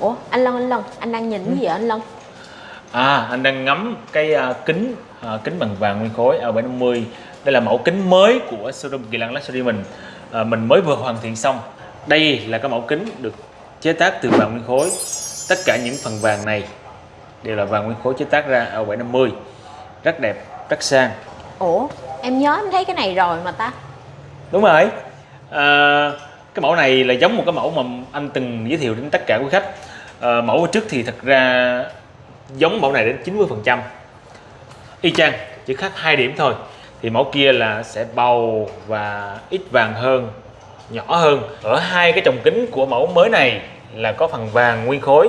ủa anh lân anh lân anh đang nhìn cái gì vậy anh lân À, anh đang ngắm cái à, kính à, kính bằng vàng nguyên khối L750. Đây là mẫu kính mới của showroom Kỳ Lân Luxury mình. À, mình mới vừa hoàn thiện xong. Đây là cái mẫu kính được chế tác từ vàng nguyên khối. Tất cả những phần vàng này đều là vàng nguyên khối chế tác ra L750. Rất đẹp, rất sang. ủa em nhớ em thấy cái này rồi mà ta Đúng rồi. À, cái mẫu này là giống một cái mẫu mà anh từng giới thiệu đến tất cả quý khách. À, mẫu trước thì thật ra giống mẫu này đến 90%. Y chang, chỉ khác hai điểm thôi. Thì mẫu kia là sẽ bầu và ít vàng hơn, nhỏ hơn. Ở hai cái trồng kính của mẫu mới này là có phần vàng nguyên khối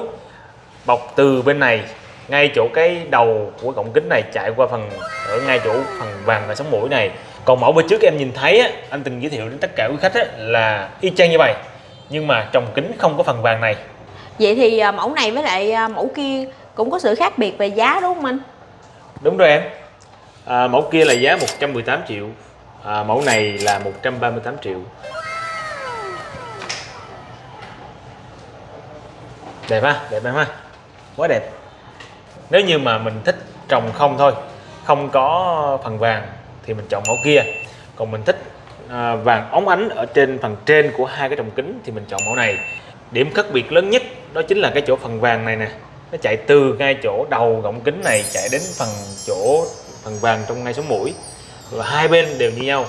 bọc từ bên này ngay chỗ cái đầu của cổng kính này chạy qua phần ở ngay chỗ phần vàng và sống mũi này. Còn mẫu bên trước em nhìn thấy á, anh từng giới thiệu đến tất cả quý khách á, là y chang như vậy. Nhưng mà trồng kính không có phần vàng này. Vậy thì à, mẫu này với lại à, mẫu kia cũng có sự khác biệt về giá đúng không anh? Đúng rồi em. À, mẫu kia là giá 118 triệu à, mẫu này là 138 triệu. Đẹp ha đẹp em ha. Quá đẹp nếu như mà mình thích trồng không thôi không có phần vàng thì mình chọn mẫu kia. Còn mình thích à, vàng óng ánh ở trên phần trên của hai cái trồng kính thì mình chọn mẫu này. Điểm khác biệt lớn nhất đó chính là cái chỗ phần vàng này nè. Nó chạy từ ngay chỗ đầu gọng kính này chạy đến phần chỗ phần vàng trong ngay sống mũi. Và hai bên đều như nhau.